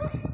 Woo!